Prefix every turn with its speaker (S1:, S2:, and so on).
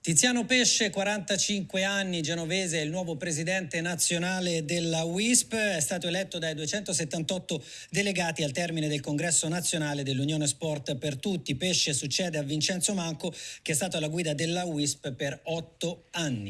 S1: Tiziano Pesce, 45 anni, genovese, è il nuovo presidente nazionale della WISP, è stato eletto dai 278 delegati al termine del congresso nazionale dell'Unione Sport per Tutti. Pesce succede a Vincenzo Manco che è stato alla guida della WISP per otto anni.